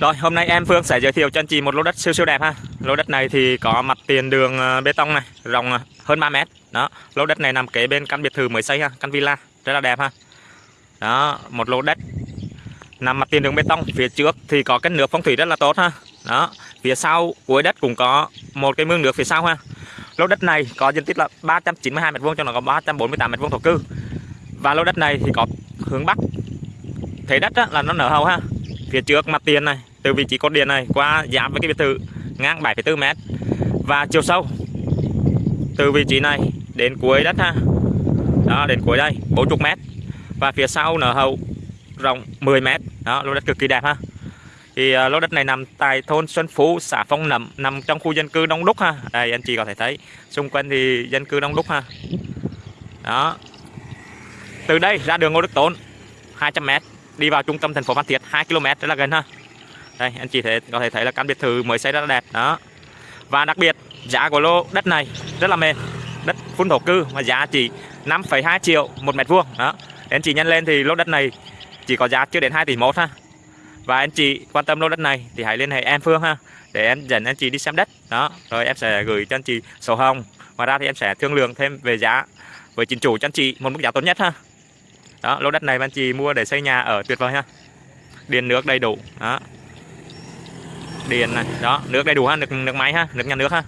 Rồi hôm nay em Phương sẽ giới thiệu cho anh chị một lô đất siêu siêu đẹp ha. Lô đất này thì có mặt tiền đường ờ, bê tông này Rộng ờ, hơn 3 mét. Đó Lô đất này nằm kế bên căn biệt thự mới xây ha Căn villa rất là đẹp ha. Đó Một lô đất Nằm mặt tiền đường bê tông. Phía trước thì có cái nước phong thủy rất là tốt ha. Đó Phía sau cuối đất cũng có một cái mương nước phía sau ha. Lô đất này có diện tích là 392 m2 cho nó có 348 m2 thổ cư. Và lô đất này thì có hướng bắc. Thế đất á, là nó nở hầu ha phía trước mặt tiền này từ vị trí cột điện này qua giáp với cái biệt thự ngang 7,4 mét. Và chiều sâu từ vị trí này đến cuối đất ha. Đó đến cuối đây 40 mét. Và phía sau nở hậu rộng 10 mét. Đó lô đất cực kỳ đẹp ha. Thì uh, lô đất này nằm tại thôn Xuân Phú xã Phong Nậm nằm trong khu dân cư đông đúc ha. Đây anh chị có thể thấy xung quanh thì dân cư đông đúc ha. Đó. Từ đây ra đường Ngô Đức Tốn 200 mét đi vào trung tâm thành phố Phan Thiết 2 km rất là gần ha. Đây anh chị thể có thể thấy là căn biệt thự mới xây rất là đẹp đó. Và đặc biệt giá của lô đất này rất là mềm đất phun thổ cư mà giá chỉ 5,2 triệu một mét vuông đó. Anh chị nhân lên thì lô đất này chỉ có giá chưa đến 2 tỷ một ha. Và anh chị quan tâm lô đất này thì hãy liên hệ em Phương ha để em dẫn anh chị đi xem đất đó. Rồi em sẽ gửi cho anh chị sổ hồng. Ngoài ra thì em sẽ thương lượng thêm về giá với chính chủ cho anh chị một mức giá tốt nhất ha đó, lô đất này anh chị mua để xây nhà ở, tuyệt vời ha. Điện, nước đầy đủ. Đó. Điện này, đó, nước đầy đủ ha, nước nước máy ha, nước nhà nước ha.